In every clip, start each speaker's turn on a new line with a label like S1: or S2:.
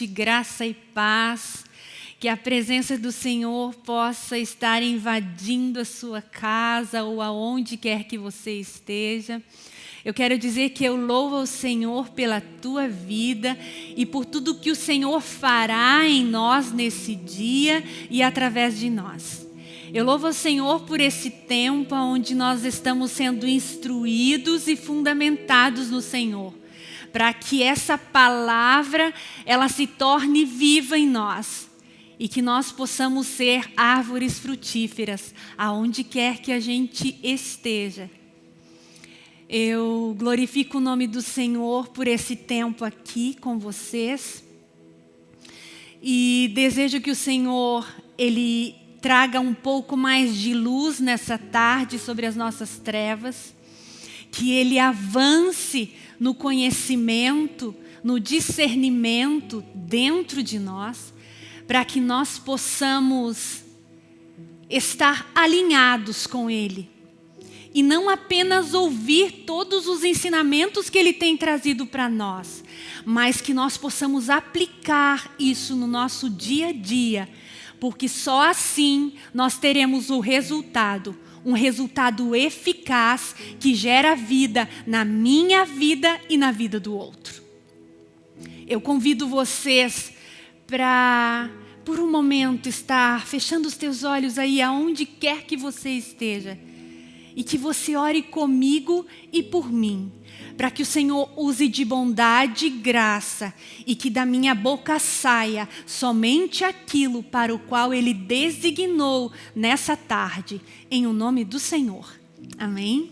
S1: Noite, graça e paz. Que a presença do Senhor possa estar invadindo a sua casa ou aonde quer que você esteja. Eu quero dizer que eu louvo ao Senhor pela tua vida e por tudo que o Senhor fará em nós nesse dia e através de nós. Eu louvo ao Senhor por esse tempo onde nós estamos sendo instruídos e fundamentados no Senhor para que essa palavra ela se torne viva em nós e que nós possamos ser árvores frutíferas aonde quer que a gente esteja. Eu glorifico o nome do Senhor por esse tempo aqui com vocês e desejo que o Senhor ele traga um pouco mais de luz nessa tarde sobre as nossas trevas, que ele avance no conhecimento, no discernimento dentro de nós, para que nós possamos estar alinhados com Ele. E não apenas ouvir todos os ensinamentos que Ele tem trazido para nós, mas que nós possamos aplicar isso no nosso dia a dia, porque só assim nós teremos o resultado, um resultado eficaz que gera vida na minha vida e na vida do outro. Eu convido vocês para, por um momento, estar fechando os teus olhos aí aonde quer que você esteja e que você ore comigo e por mim para que o Senhor use de bondade e graça e que da minha boca saia somente aquilo para o qual Ele designou nessa tarde, em o nome do Senhor. Amém?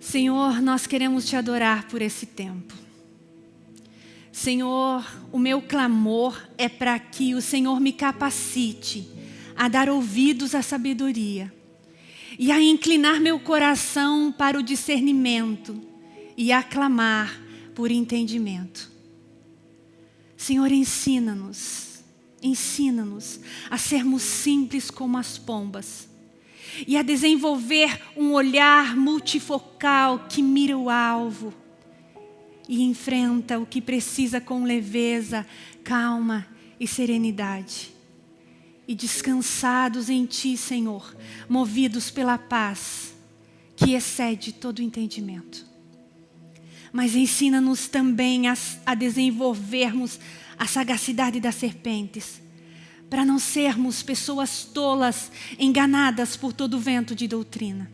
S1: Senhor, nós queremos te adorar por esse tempo. Senhor, o meu clamor é para que o Senhor me capacite a dar ouvidos à sabedoria e a inclinar meu coração para o discernimento e a clamar por entendimento. Senhor, ensina-nos, ensina-nos a sermos simples como as pombas e a desenvolver um olhar multifocal que mira o alvo e enfrenta o que precisa com leveza, calma e serenidade e descansados em Ti, Senhor, movidos pela paz que excede todo entendimento. Mas ensina-nos também a, a desenvolvermos a sagacidade das serpentes, para não sermos pessoas tolas, enganadas por todo vento de doutrina.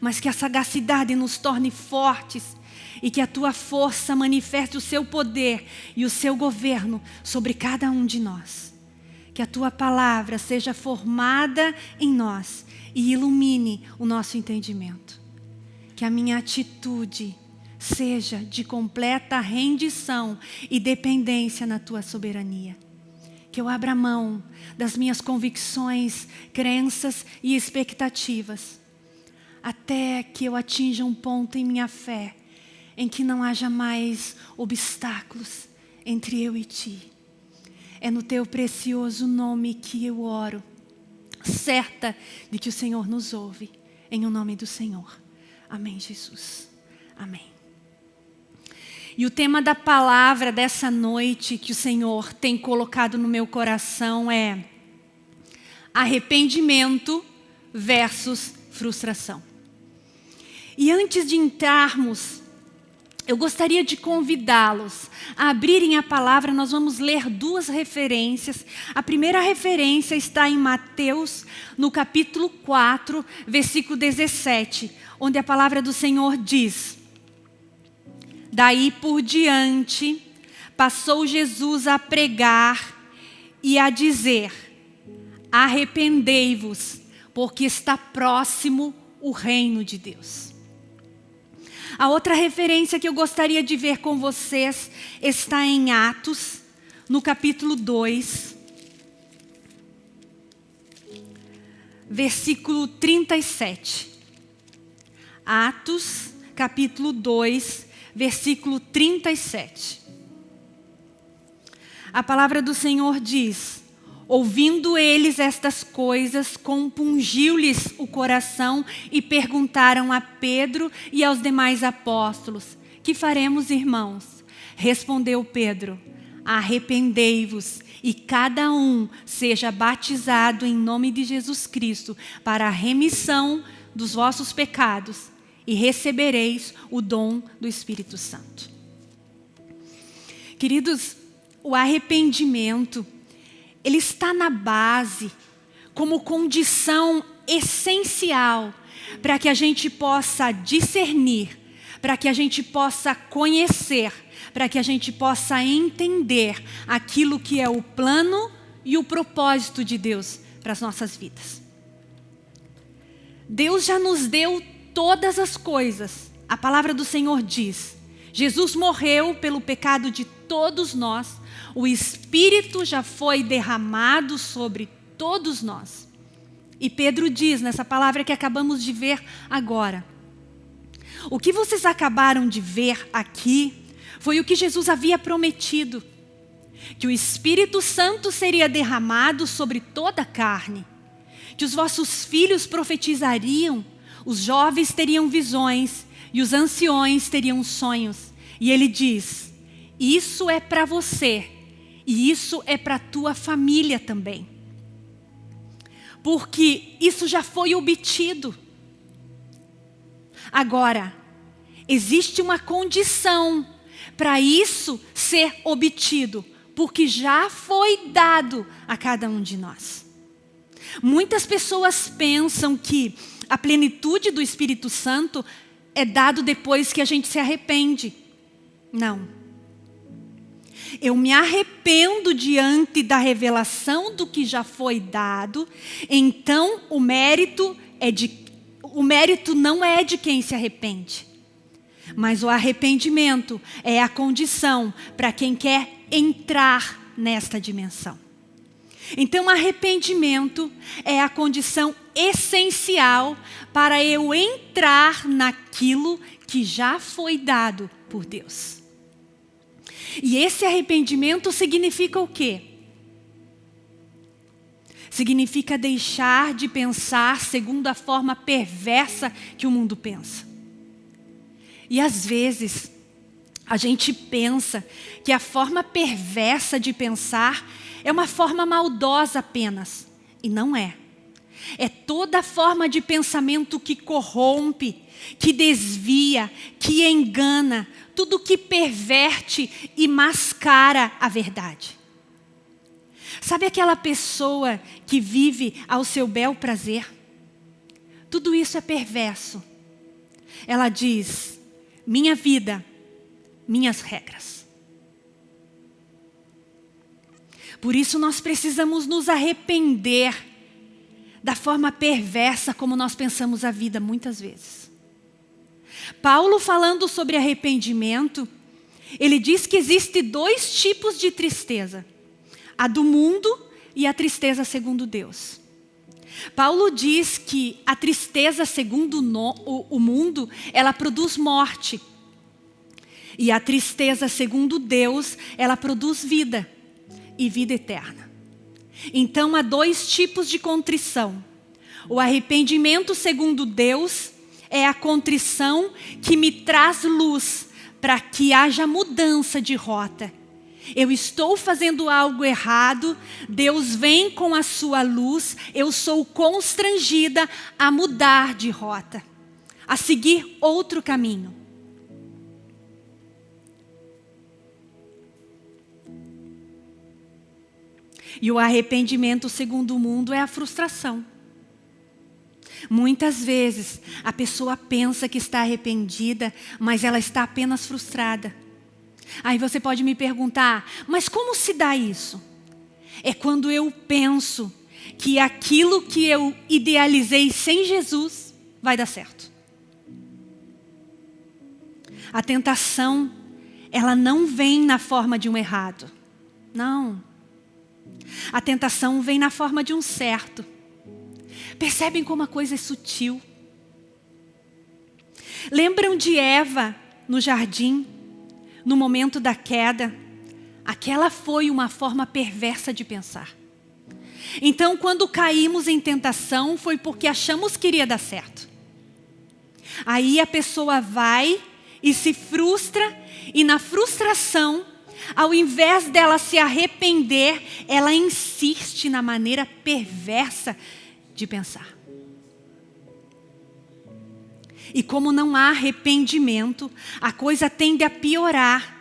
S1: Mas que a sagacidade nos torne fortes e que a Tua força manifeste o Seu poder e o Seu governo sobre cada um de nós que a tua palavra seja formada em nós e ilumine o nosso entendimento. Que a minha atitude seja de completa rendição e dependência na tua soberania. Que eu abra mão das minhas convicções, crenças e expectativas, até que eu atinja um ponto em minha fé em que não haja mais obstáculos entre eu e ti é no teu precioso nome que eu oro, certa de que o Senhor nos ouve, em o nome do Senhor. Amém, Jesus. Amém. E o tema da palavra dessa noite que o Senhor tem colocado no meu coração é arrependimento versus frustração. E antes de entrarmos eu gostaria de convidá-los a abrirem a palavra, nós vamos ler duas referências. A primeira referência está em Mateus, no capítulo 4, versículo 17, onde a palavra do Senhor diz: Daí por diante, passou Jesus a pregar e a dizer: Arrependei-vos, porque está próximo o reino de Deus. A outra referência que eu gostaria de ver com vocês está em Atos, no capítulo 2, versículo 37. Atos, capítulo 2, versículo 37. A palavra do Senhor diz: Ouvindo eles estas coisas, compungiu-lhes o coração e perguntaram a Pedro e aos demais apóstolos: que faremos, irmãos? Respondeu Pedro: Arrependei-vos e cada um seja batizado em nome de Jesus Cristo para a remissão dos vossos pecados e recebereis o dom do Espírito Santo. Queridos, o arrependimento, ele está na base, como condição essencial para que a gente possa discernir, para que a gente possa conhecer, para que a gente possa entender aquilo que é o plano e o propósito de Deus para as nossas vidas. Deus já nos deu todas as coisas. A palavra do Senhor diz: Jesus morreu pelo pecado de todos nós, o Espírito já foi derramado sobre todos nós. E Pedro diz nessa palavra que acabamos de ver agora: O que vocês acabaram de ver aqui foi o que Jesus havia prometido: que o Espírito Santo seria derramado sobre toda a carne, que os vossos filhos profetizariam, os jovens teriam visões e os anciões teriam sonhos. E ele diz: Isso é para você e isso é para tua família também. Porque isso já foi obtido. Agora, existe uma condição para isso ser obtido, porque já foi dado a cada um de nós. Muitas pessoas pensam que a plenitude do Espírito Santo é dado depois que a gente se arrepende. Não. Eu me arrependo diante da revelação do que já foi dado, então o mérito é de o mérito não é de quem se arrepende. Mas o arrependimento é a condição para quem quer entrar nesta dimensão. Então, arrependimento é a condição essencial para eu entrar naquilo que já foi dado por Deus. E esse arrependimento significa o quê? Significa deixar de pensar segundo a forma perversa que o mundo pensa. E às vezes, a gente pensa que a forma perversa de pensar é uma forma maldosa apenas. E não é. É toda forma de pensamento que corrompe, que desvia, que engana, tudo que perverte e mascara a verdade. Sabe aquela pessoa que vive ao seu bel prazer? Tudo isso é perverso. Ela diz: minha vida, minhas regras. Por isso nós precisamos nos arrepender da forma perversa como nós pensamos a vida muitas vezes. Paulo falando sobre arrependimento, ele diz que existe dois tipos de tristeza. A do mundo e a tristeza segundo Deus. Paulo diz que a tristeza segundo o mundo, ela produz morte. E a tristeza segundo Deus, ela produz vida e vida eterna. Então há dois tipos de contrição. O arrependimento segundo Deus é a contrição que me traz luz para que haja mudança de rota. Eu estou fazendo algo errado, Deus vem com a sua luz, eu sou constrangida a mudar de rota, a seguir outro caminho. E o arrependimento, segundo o mundo, é a frustração. Muitas vezes a pessoa pensa que está arrependida, mas ela está apenas frustrada. Aí você pode me perguntar, mas como se dá isso? É quando eu penso que aquilo que eu idealizei sem Jesus vai dar certo. A tentação, ela não vem na forma de um errado. Não. A tentação vem na forma de um certo. Percebem como a coisa é sutil? Lembram de Eva no jardim, no momento da queda? Aquela foi uma forma perversa de pensar. Então, quando caímos em tentação, foi porque achamos que iria dar certo. Aí a pessoa vai e se frustra, e na frustração, ao invés dela se arrepender, ela insiste na maneira perversa de pensar. E como não há arrependimento, a coisa tende a piorar,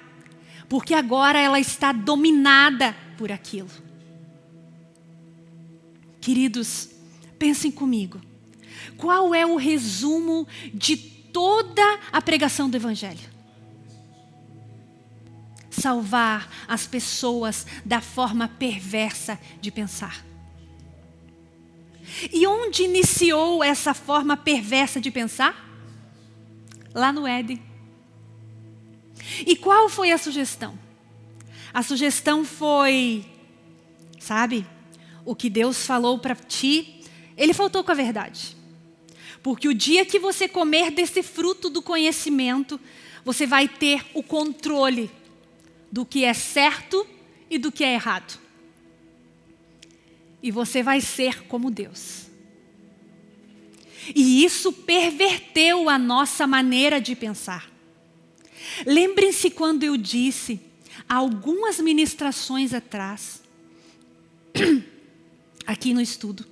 S1: porque agora ela está dominada por aquilo. Queridos, pensem comigo. Qual é o resumo de toda a pregação do Evangelho? Salvar as pessoas da forma perversa de pensar. E onde iniciou essa forma perversa de pensar? Lá no Éden. E qual foi a sugestão? A sugestão foi, sabe, o que Deus falou para ti, ele faltou com a verdade. Porque o dia que você comer desse fruto do conhecimento, você vai ter o controle do que é certo e do que é errado. E você vai ser como Deus. E isso perverteu a nossa maneira de pensar. Lembrem-se quando eu disse, algumas ministrações atrás, aqui no estudo,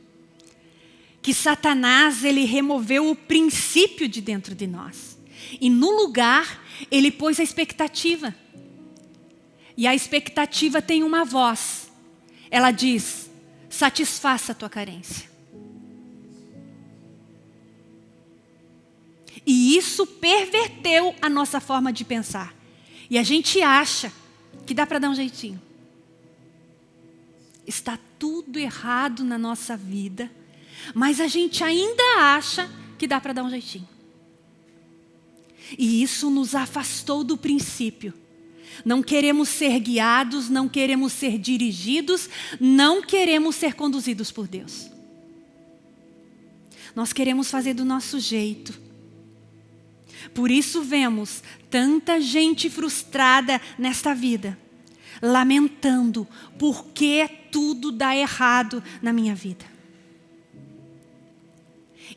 S1: que Satanás ele removeu o princípio de dentro de nós. E no lugar, ele pôs a expectativa. E a expectativa tem uma voz. Ela diz, satisfaça a tua carência. E isso perverteu a nossa forma de pensar. E a gente acha que dá para dar um jeitinho. Está tudo errado na nossa vida, mas a gente ainda acha que dá para dar um jeitinho. E isso nos afastou do princípio. Não queremos ser guiados, não queremos ser dirigidos, não queremos ser conduzidos por Deus. Nós queremos fazer do nosso jeito. Por isso vemos tanta gente frustrada nesta vida, lamentando por que tudo dá errado na minha vida.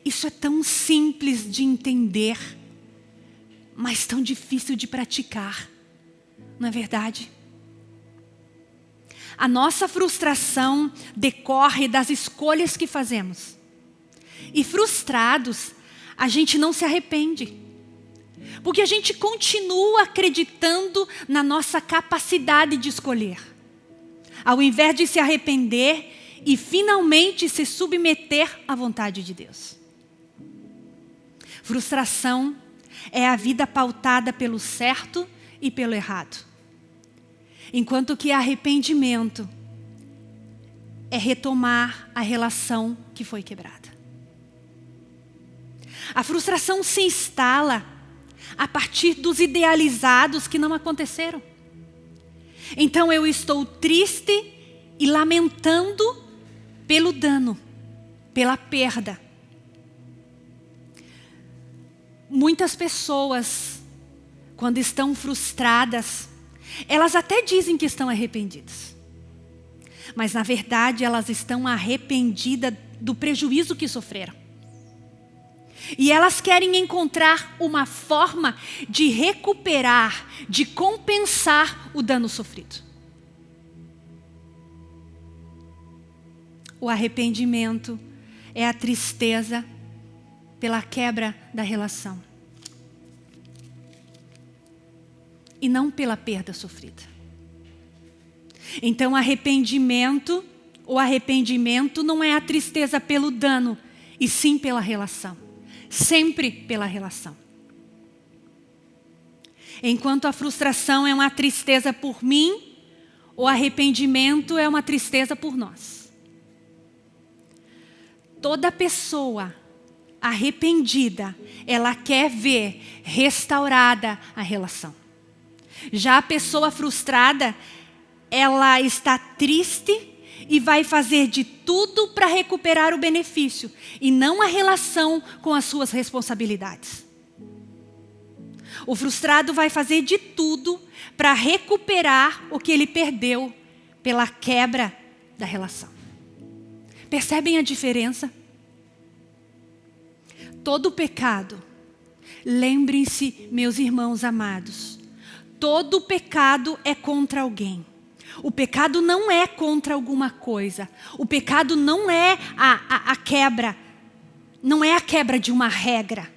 S1: Isso é tão simples de entender, mas tão difícil de praticar, não é verdade? A nossa frustração decorre das escolhas que fazemos. E frustrados, a gente não se arrepende. Porque a gente continua acreditando na nossa capacidade de escolher. Ao invés de se arrepender e finalmente se submeter à vontade de Deus. Frustração é a vida pautada pelo certo e pelo errado. Enquanto que arrependimento é retomar a relação que foi quebrada. A frustração se instala a partir dos idealizados que não aconteceram. Então eu estou triste e lamentando pelo dano, pela perda. Muitas pessoas, quando estão frustradas, elas até dizem que estão arrependidas. Mas na verdade elas estão arrependidas do prejuízo que sofreram. E elas querem encontrar uma forma de recuperar, de compensar o dano sofrido. O arrependimento é a tristeza pela quebra da relação. E não pela perda sofrida. Então, arrependimento, o arrependimento não é a tristeza pelo dano, e sim pela relação sempre pela relação. Enquanto a frustração é uma tristeza por mim, o arrependimento é uma tristeza por nós. Toda pessoa arrependida, ela quer ver restaurada a relação. Já a pessoa frustrada, ela está triste e vai fazer de tudo para recuperar o benefício e não a relação com as suas responsabilidades. O frustrado vai fazer de tudo para recuperar o que ele perdeu pela quebra da relação. Percebem a diferença? Todo pecado Lembrem-se, meus irmãos amados, todo pecado é contra alguém. O pecado não é contra alguma coisa. O pecado não é a, a, a quebra, não é a quebra de uma regra.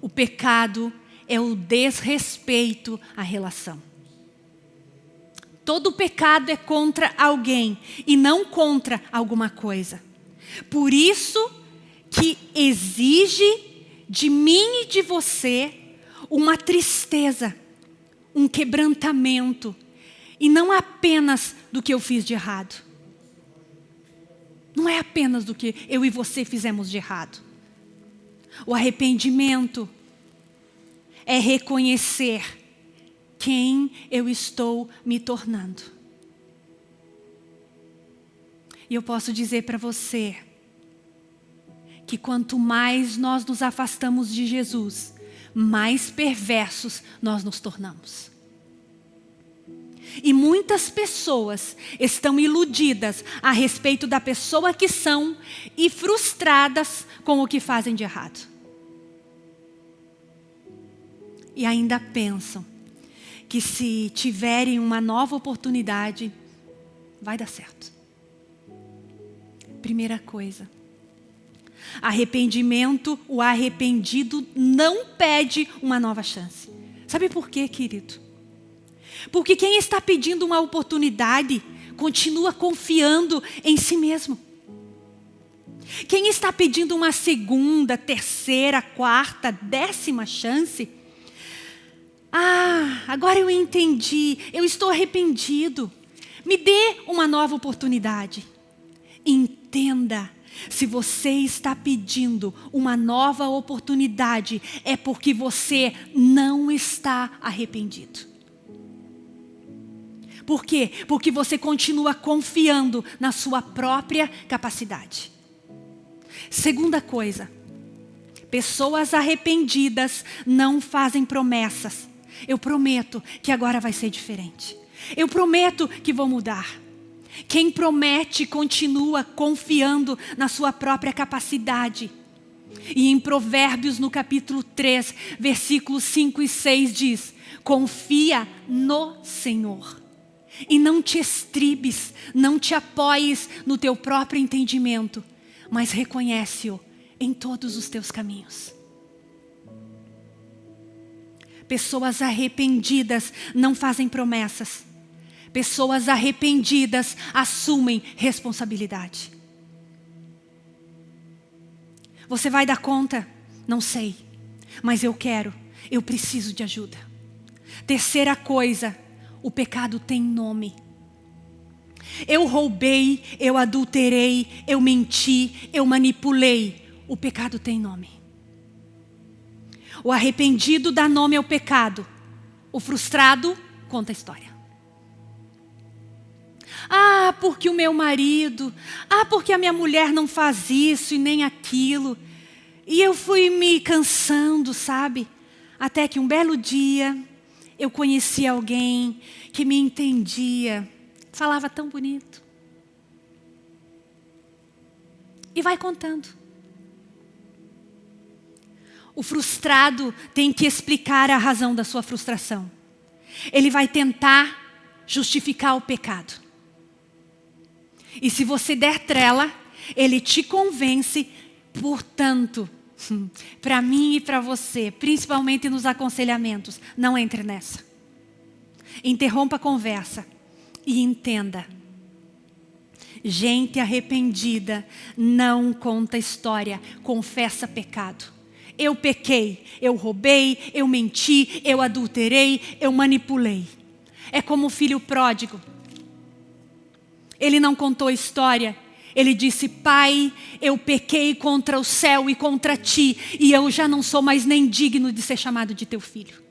S1: O pecado é o desrespeito à relação. Todo pecado é contra alguém e não contra alguma coisa. Por isso que exige de mim e de você uma tristeza, um quebrantamento, e não apenas do que eu fiz de errado. Não é apenas do que eu e você fizemos de errado. O arrependimento é reconhecer quem eu estou me tornando. E eu posso dizer para você que quanto mais nós nos afastamos de Jesus, mais perversos nós nos tornamos. E muitas pessoas estão iludidas a respeito da pessoa que são e frustradas com o que fazem de errado. E ainda pensam que se tiverem uma nova oportunidade, vai dar certo. Primeira coisa. Arrependimento, o arrependido não pede uma nova chance. Sabe por quê, querido? Porque quem está pedindo uma oportunidade continua confiando em si mesmo. Quem está pedindo uma segunda, terceira, quarta, décima chance, ah, agora eu entendi, eu estou arrependido. Me dê uma nova oportunidade. Entenda se você está pedindo uma nova oportunidade, é porque você não está arrependido. Por quê? Porque você continua confiando na sua própria capacidade. Segunda coisa, pessoas arrependidas não fazem promessas. Eu prometo que agora vai ser diferente. Eu prometo que vou mudar. Quem promete continua confiando na sua própria capacidade. E em Provérbios, no capítulo 3, versículos 5 e 6 diz, confia no Senhor. E não te estribes, não te apoies no teu próprio entendimento, mas reconhece-o em todos os teus caminhos. Pessoas arrependidas não fazem promessas, Pessoas arrependidas assumem responsabilidade. Você vai dar conta? Não sei. Mas eu quero, eu preciso de ajuda. Terceira coisa, o pecado tem nome. Eu roubei, eu adulterei, eu menti, eu manipulei. O pecado tem nome. O arrependido dá nome ao pecado. O frustrado conta a história. Ah, porque o meu marido. Ah, porque a minha mulher não faz isso e nem aquilo. E eu fui me cansando, sabe? Até que um belo dia eu conheci alguém que me entendia, falava tão bonito. E vai contando. O frustrado tem que explicar a razão da sua frustração. Ele vai tentar justificar o pecado. E se você der trela, ele te convence, portanto, para mim e para você, principalmente nos aconselhamentos, não entre nessa. Interrompa a conversa e entenda. Gente arrependida não conta história, confessa pecado. Eu pequei, eu roubei, eu menti, eu adulterei, eu manipulei. É como o filho pródigo ele não contou história. Ele disse, pai, eu pequei contra o céu e contra ti, e eu já não sou mais nem digno de ser chamado de teu filho.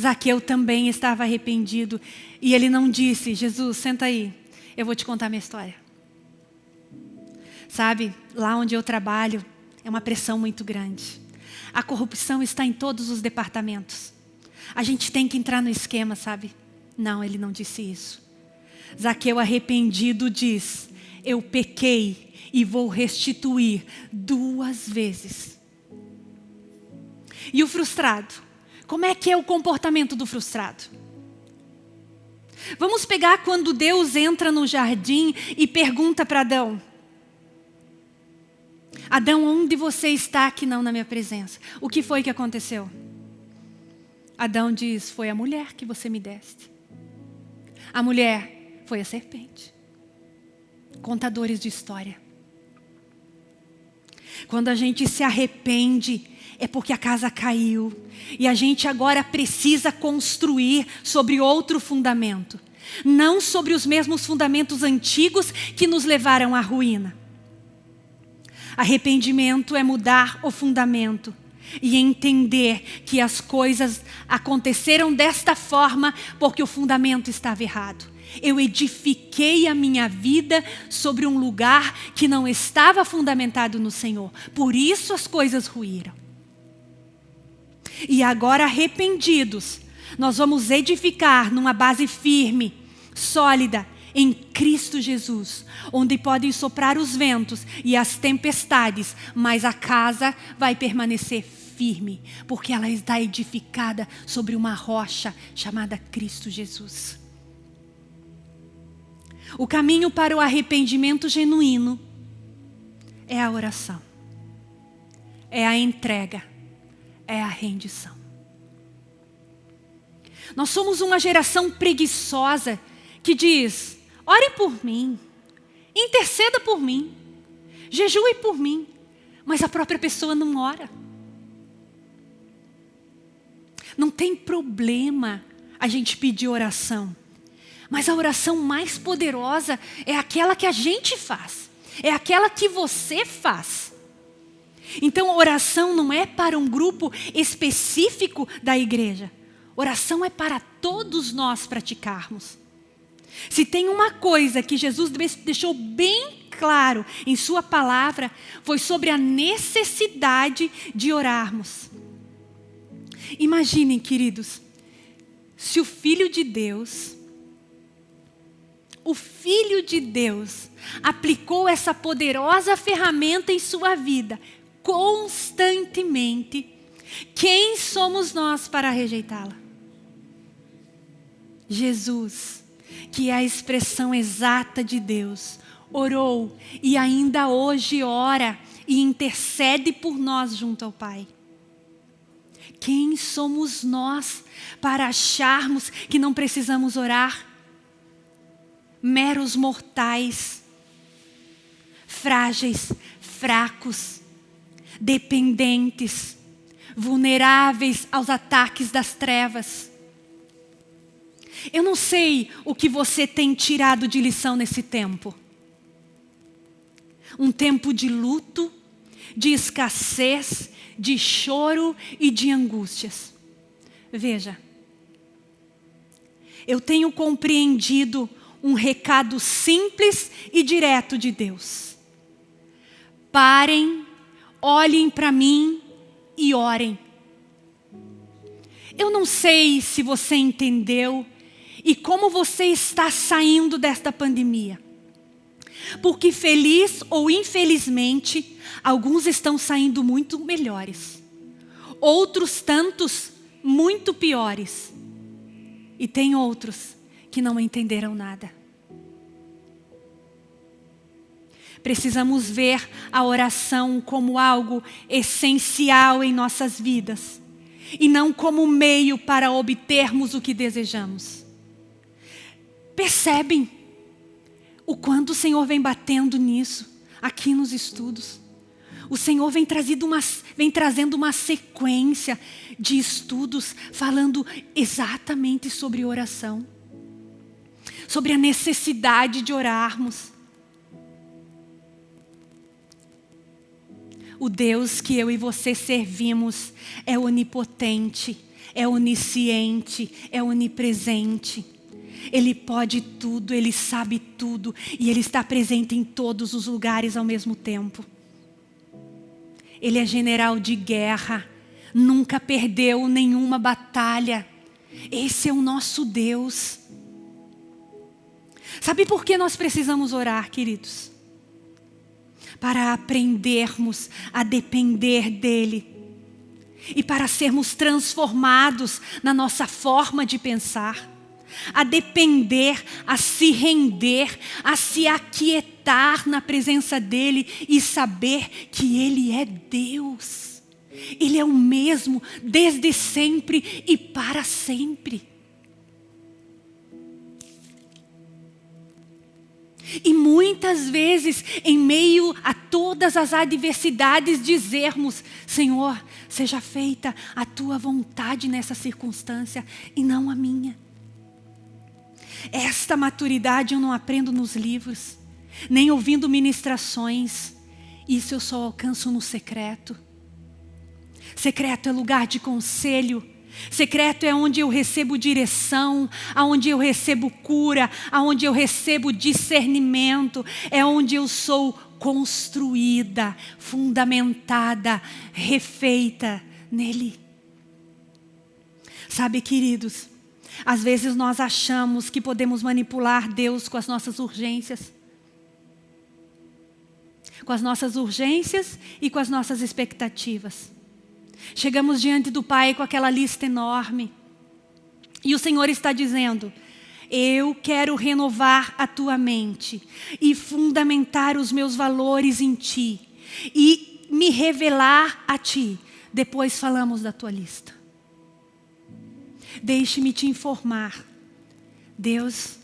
S1: Zaqueu também estava arrependido, e ele não disse, Jesus, senta aí, eu vou te contar minha história. Sabe, lá onde eu trabalho, é uma pressão muito grande. A corrupção está em todos os departamentos. A gente tem que entrar no esquema, sabe? Não, ele não disse isso. Zaqueu arrependido diz, eu pequei e vou restituir duas vezes. E o frustrado? Como é que é o comportamento do frustrado? Vamos pegar quando Deus entra no jardim e pergunta para Adão: Adão, onde você está que não na minha presença? O que foi que aconteceu? Adão diz: Foi a mulher que você me deste. A mulher foi a serpente. Contadores de história. Quando a gente se arrepende, é porque a casa caiu. E a gente agora precisa construir sobre outro fundamento. Não sobre os mesmos fundamentos antigos que nos levaram à ruína. Arrependimento é mudar o fundamento e entender que as coisas aconteceram desta forma porque o fundamento estava errado. Eu edifiquei a minha vida sobre um lugar que não estava fundamentado no Senhor. Por isso as coisas ruíram. E agora arrependidos, nós vamos edificar numa base firme, sólida, em Cristo Jesus, onde podem soprar os ventos e as tempestades, mas a casa vai permanecer firme, porque ela está edificada sobre uma rocha chamada Cristo Jesus. O caminho para o arrependimento genuíno é a oração, é a entrega, é a rendição. Nós somos uma geração preguiçosa que diz: ore por mim, interceda por mim, jejue por mim, mas a própria pessoa não ora. Não tem problema a gente pedir oração, mas a oração mais poderosa é aquela que a gente faz, é aquela que você faz. Então, oração não é para um grupo específico da igreja. Oração é para todos nós praticarmos. Se tem uma coisa que Jesus deixou bem claro em Sua palavra, foi sobre a necessidade de orarmos. Imaginem, queridos, se o Filho de Deus, o Filho de Deus, aplicou essa poderosa ferramenta em sua vida, constantemente, quem somos nós para rejeitá-la? Jesus, que é a expressão exata de Deus, orou e ainda hoje ora e intercede por nós junto ao Pai. Quem somos nós para acharmos que não precisamos orar? Meros mortais, frágeis, fracos, dependentes, vulneráveis aos ataques das trevas. Eu não sei o que você tem tirado de lição nesse tempo. Um tempo de luto, de escassez, de choro e de angústias. Veja, eu tenho compreendido um recado simples e direto de Deus. Parem olhem para mim e orem. Eu não sei se você entendeu e como você está saindo desta pandemia. Porque feliz ou infelizmente, alguns estão saindo muito melhores. Outros tantos muito piores. E tem outros que não entenderam nada. Precisamos ver a oração como algo essencial em nossas vidas e não como meio para obtermos o que desejamos. Percebem o quanto o Senhor vem batendo nisso aqui nos estudos? O Senhor vem, uma, vem trazendo uma sequência de estudos falando exatamente sobre oração, sobre a necessidade de orarmos. O Deus que eu e você servimos é onipotente, é onisciente, é onipresente. Ele pode tudo, Ele sabe tudo e Ele está presente em todos os lugares ao mesmo tempo. Ele é general de guerra, nunca perdeu nenhuma batalha. Esse é o nosso Deus. Sabe por que nós precisamos orar, queridos? para aprendermos a depender dEle e para sermos transformados na nossa forma de pensar, a depender, a se render, a se aquietar na presença dEle e saber que Ele é Deus. Ele é o mesmo desde sempre e para sempre. E muitas vezes, em meio a todas as adversidades, dizermos: Senhor, seja feita a tua vontade nessa circunstância e não a minha. Esta maturidade eu não aprendo nos livros, nem ouvindo ministrações. Isso eu só alcanço no secreto. Secreto é lugar de conselho, Secreto é onde eu recebo direção, aonde eu recebo cura, aonde eu recebo discernimento, é onde eu sou construída, fundamentada, refeita nele. Sabe, queridos, às vezes nós achamos que podemos manipular Deus com as nossas urgências. Com as nossas urgências e com as nossas expectativas. Chegamos diante do Pai com aquela lista enorme. E o Senhor está dizendo: Eu quero renovar a tua mente e fundamentar os meus valores em ti e me revelar a ti. Depois falamos da tua lista. Deixe-me te informar. Deus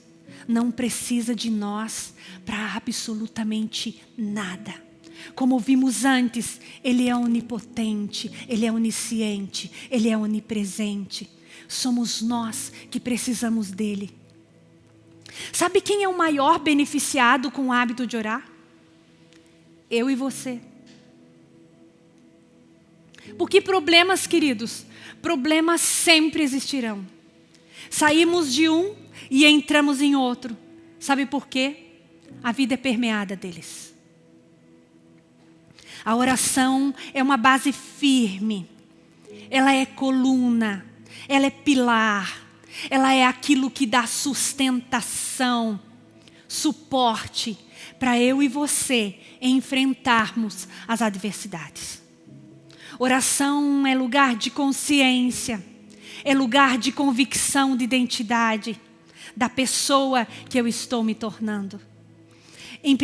S1: não precisa de nós para absolutamente nada. Como vimos antes, Ele é onipotente, Ele é onisciente, Ele é onipresente. Somos nós que precisamos dEle. Sabe quem é o maior beneficiado com o hábito de orar? Eu e você. Porque problemas, queridos, problemas sempre existirão. Saímos de um e entramos em outro. Sabe por quê? A vida é permeada deles. A oração é uma base firme, ela é coluna, ela é pilar, ela é aquilo que dá sustentação, suporte para eu e você enfrentarmos as adversidades. Oração é lugar de consciência, é lugar de convicção de identidade da pessoa que eu estou me tornando. Em 1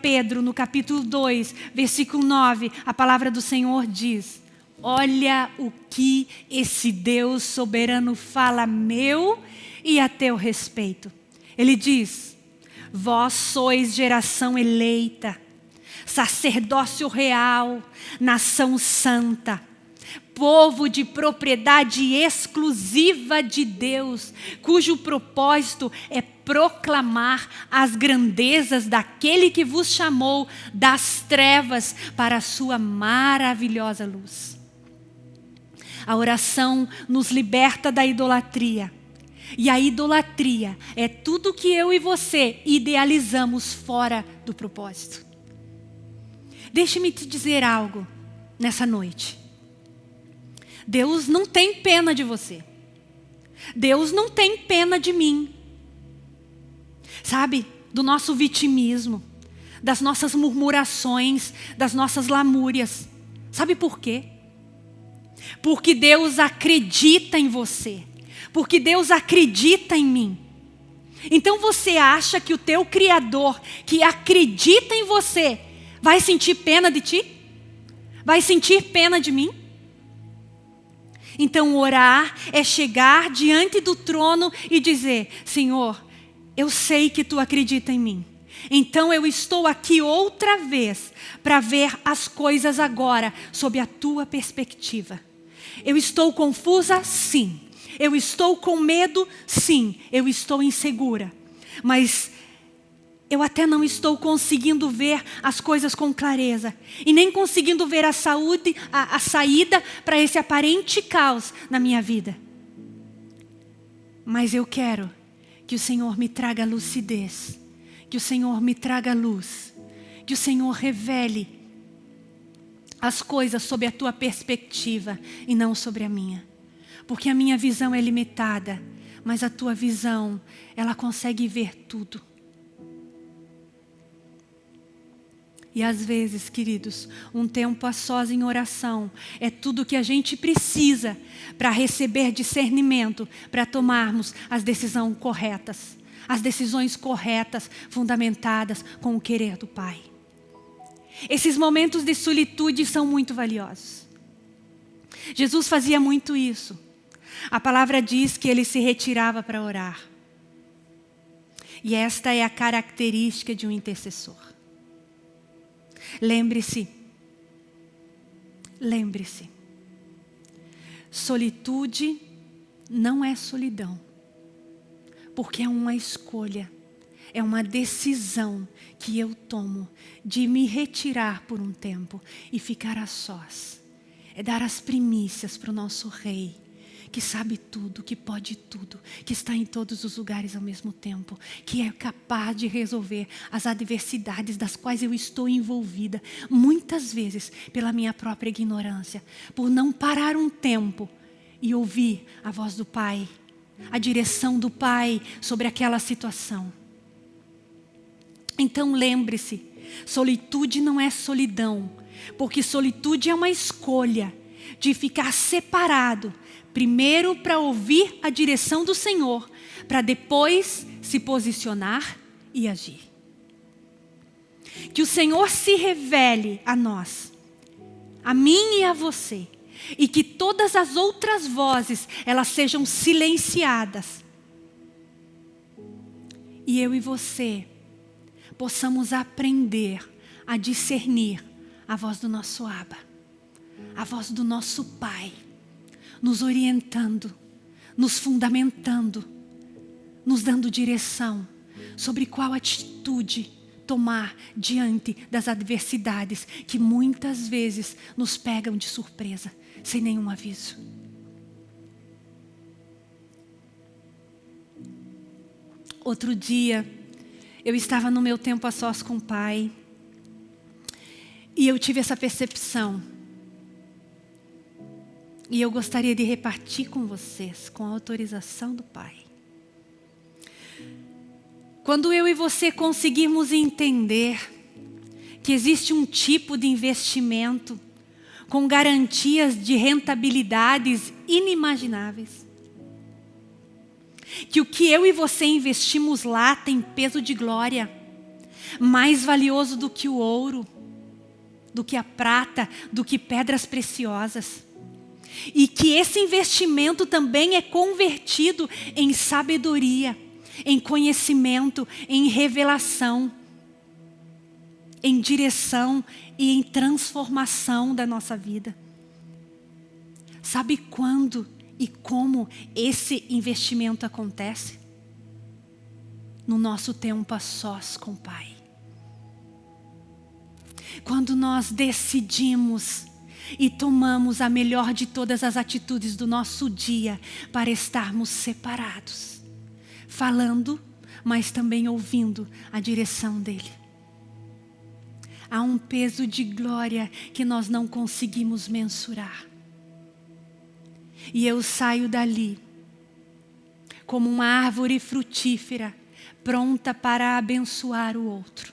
S1: Pedro, no capítulo 2, versículo 9, a palavra do Senhor diz: Olha o que esse Deus soberano fala meu e a teu respeito. Ele diz: Vós sois geração eleita, sacerdócio real, nação santa, povo de propriedade exclusiva de Deus, cujo propósito é proclamar as grandezas daquele que vos chamou das trevas para a sua maravilhosa luz. A oração nos liberta da idolatria. E a idolatria é tudo que eu e você idealizamos fora do propósito. Deixe-me te dizer algo nessa noite. Deus não tem pena de você. Deus não tem pena de mim. Sabe, do nosso vitimismo, das nossas murmurações, das nossas lamúrias. Sabe por quê? Porque Deus acredita em você. Porque Deus acredita em mim. Então você acha que o teu Criador, que acredita em você, vai sentir pena de ti? Vai sentir pena de mim? Então, orar é chegar diante do trono e dizer: Senhor, eu sei que tu acredita em mim. Então eu estou aqui outra vez para ver as coisas agora sob a tua perspectiva. Eu estou confusa? Sim. Eu estou com medo? Sim. Eu estou insegura. Mas eu até não estou conseguindo ver as coisas com clareza e nem conseguindo ver a saúde, a, a saída para esse aparente caos na minha vida. Mas eu quero que o Senhor me traga lucidez, que o Senhor me traga luz, que o Senhor revele as coisas sob a tua perspectiva e não sobre a minha. Porque a minha visão é limitada, mas a tua visão, ela consegue ver tudo. E às vezes, queridos, um tempo a sós em oração é tudo que a gente precisa para receber discernimento, para tomarmos as decisões corretas, as decisões corretas, fundamentadas com o querer do Pai. Esses momentos de solitude são muito valiosos. Jesus fazia muito isso. A palavra diz que ele se retirava para orar. E esta é a característica de um intercessor. Lembre-se, lembre-se, solitude não é solidão, porque é uma escolha, é uma decisão que eu tomo de me retirar por um tempo e ficar a sós. É dar as primícias para o nosso rei que sabe tudo, que pode tudo, que está em todos os lugares ao mesmo tempo, que é capaz de resolver as adversidades das quais eu estou envolvida, muitas vezes pela minha própria ignorância, por não parar um tempo e ouvir a voz do Pai, a direção do Pai sobre aquela situação. Então lembre-se, solitude não é solidão, porque solitude é uma escolha de ficar separado Primeiro para ouvir a direção do Senhor, para depois se posicionar e agir. Que o Senhor se revele a nós, a mim e a você, e que todas as outras vozes elas sejam silenciadas. E eu e você possamos aprender a discernir a voz do nosso Abba, a voz do nosso Pai nos orientando, nos fundamentando, nos dando direção sobre qual atitude tomar diante das adversidades que muitas vezes nos pegam de surpresa, sem nenhum aviso. Outro dia, eu estava no meu tempo a sós com o pai e eu tive essa percepção e eu gostaria de repartir com vocês, com a autorização do Pai. Quando eu e você conseguirmos entender que existe um tipo de investimento com garantias de rentabilidades inimagináveis, que o que eu e você investimos lá tem peso de glória, mais valioso do que o ouro, do que a prata, do que pedras preciosas. E que esse investimento também é convertido em sabedoria, em conhecimento, em revelação, em direção e em transformação da nossa vida. Sabe quando e como esse investimento acontece? No nosso tempo a sós com o Pai. Quando nós decidimos e tomamos a melhor de todas as atitudes do nosso dia para estarmos separados, falando, mas também ouvindo a direção dEle. Há um peso de glória que nós não conseguimos mensurar. E eu saio dali como uma árvore frutífera, pronta para abençoar o outro,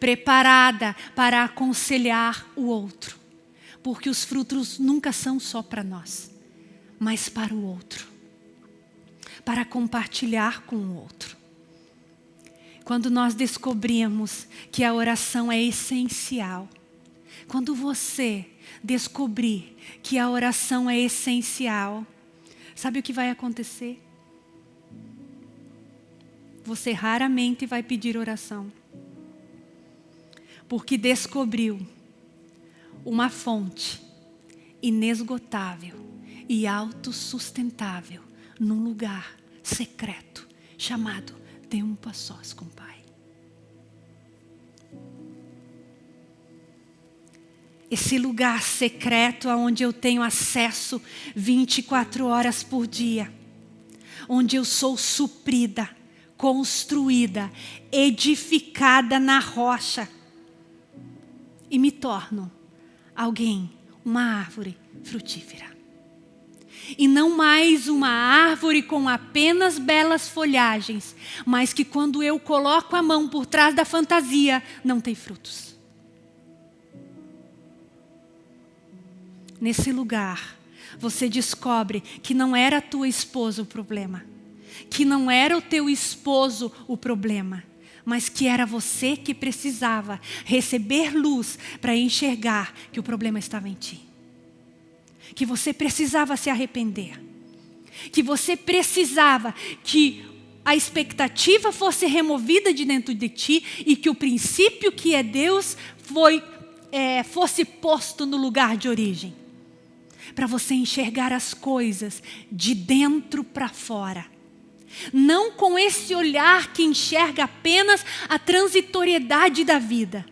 S1: preparada para aconselhar o outro porque os frutos nunca são só para nós, mas para o outro, para compartilhar com o outro. Quando nós descobrimos que a oração é essencial, quando você descobrir que a oração é essencial, sabe o que vai acontecer? Você raramente vai pedir oração, porque descobriu uma fonte inesgotável e autossustentável num lugar secreto chamado Tempo a Sós com o Pai. Esse lugar secreto aonde eu tenho acesso 24 horas por dia, onde eu sou suprida, construída, edificada na rocha e me torno alguém uma árvore frutífera. E não mais uma árvore com apenas belas folhagens, mas que quando eu coloco a mão por trás da fantasia, não tem frutos. Nesse lugar, você descobre que não era a tua esposa o problema, que não era o teu esposo o problema mas que era você que precisava receber luz para enxergar que o problema estava em ti. Que você precisava se arrepender. Que você precisava que a expectativa fosse removida de dentro de ti e que o princípio que é Deus foi, é, fosse posto no lugar de origem. Para você enxergar as coisas de dentro para fora não com esse olhar que enxerga apenas a transitoriedade da vida.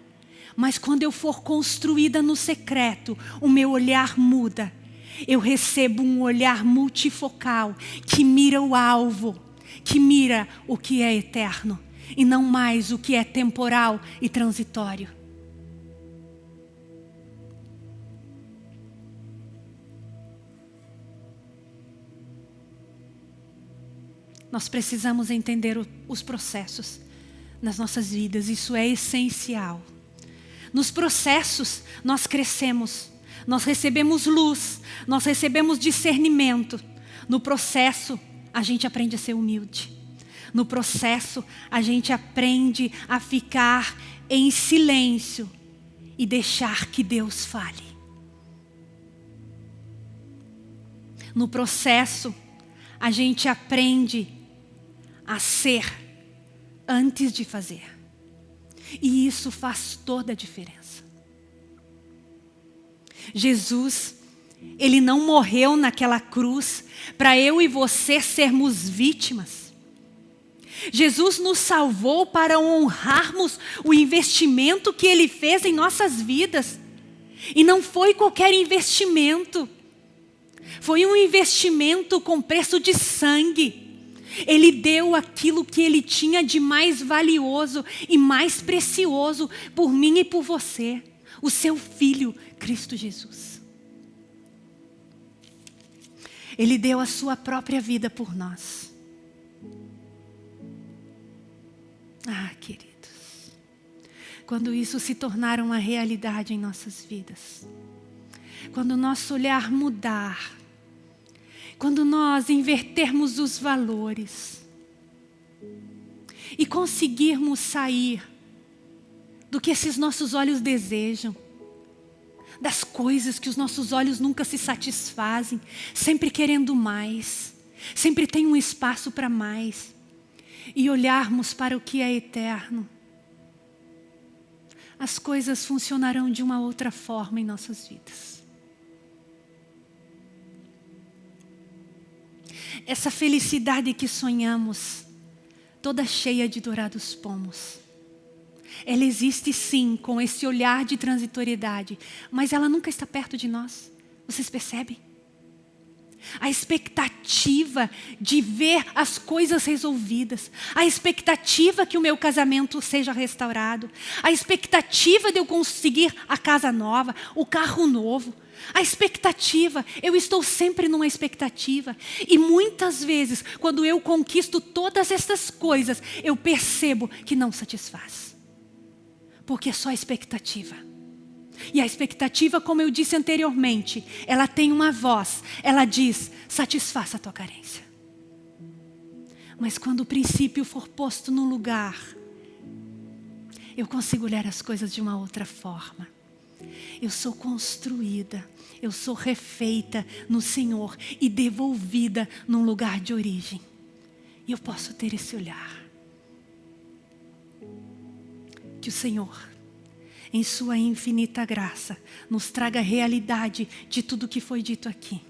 S1: Mas quando eu for construída no secreto, o meu olhar muda. Eu recebo um olhar multifocal que mira o alvo, que mira o que é eterno e não mais o que é temporal e transitório. Nós precisamos entender o, os processos nas nossas vidas, isso é essencial. Nos processos, nós crescemos, nós recebemos luz, nós recebemos discernimento. No processo, a gente aprende a ser humilde. No processo, a gente aprende a ficar em silêncio e deixar que Deus fale. No processo, a gente aprende a ser antes de fazer. E isso faz toda a diferença. Jesus, Ele não morreu naquela cruz para eu e você sermos vítimas. Jesus nos salvou para honrarmos o investimento que Ele fez em nossas vidas. E não foi qualquer investimento. Foi um investimento com preço de sangue. Ele deu aquilo que ele tinha de mais valioso e mais precioso por mim e por você, o seu filho, Cristo Jesus. Ele deu a sua própria vida por nós. Ah, queridos, quando isso se tornar uma realidade em nossas vidas, quando o nosso olhar mudar, quando nós invertermos os valores e conseguirmos sair do que esses nossos olhos desejam, das coisas que os nossos olhos nunca se satisfazem, sempre querendo mais, sempre tem um espaço para mais, e olharmos para o que é eterno, as coisas funcionarão de uma outra forma em nossas vidas. Essa felicidade que sonhamos, toda cheia de dourados pomos. Ela existe sim com esse olhar de transitoriedade, mas ela nunca está perto de nós. Vocês percebem? A expectativa de ver as coisas resolvidas, a expectativa que o meu casamento seja restaurado, a expectativa de eu conseguir a casa nova, o carro novo, a expectativa, eu estou sempre numa expectativa. E muitas vezes, quando eu conquisto todas essas coisas, eu percebo que não satisfaz. Porque é só expectativa. E a expectativa, como eu disse anteriormente, ela tem uma voz. Ela diz, satisfaça a tua carência. Mas quando o princípio for posto no lugar, eu consigo olhar as coisas de uma outra forma. Eu sou construída, eu sou refeita no Senhor e devolvida num lugar de origem. E eu posso ter esse olhar. Que o Senhor, em Sua infinita graça, nos traga a realidade de tudo que foi dito aqui.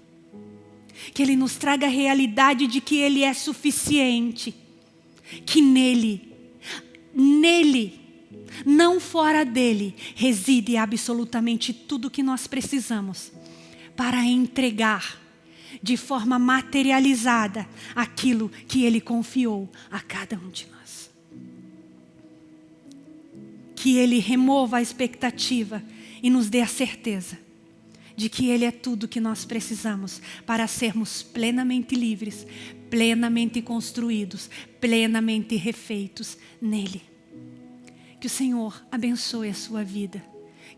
S1: Que Ele nos traga a realidade de que Ele é suficiente. Que nele, nele, não fora dele, reside absolutamente tudo o que nós precisamos para entregar de forma materializada aquilo que ele confiou a cada um de nós. Que ele remova a expectativa e nos dê a certeza de que Ele é tudo que nós precisamos para sermos plenamente livres, plenamente construídos, plenamente refeitos nele. Que o Senhor abençoe a sua vida.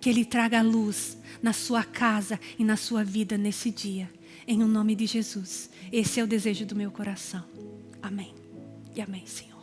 S1: Que Ele traga luz na sua casa e na sua vida nesse dia. Em o nome de Jesus. Esse é o desejo do meu coração. Amém. E amém, Senhor.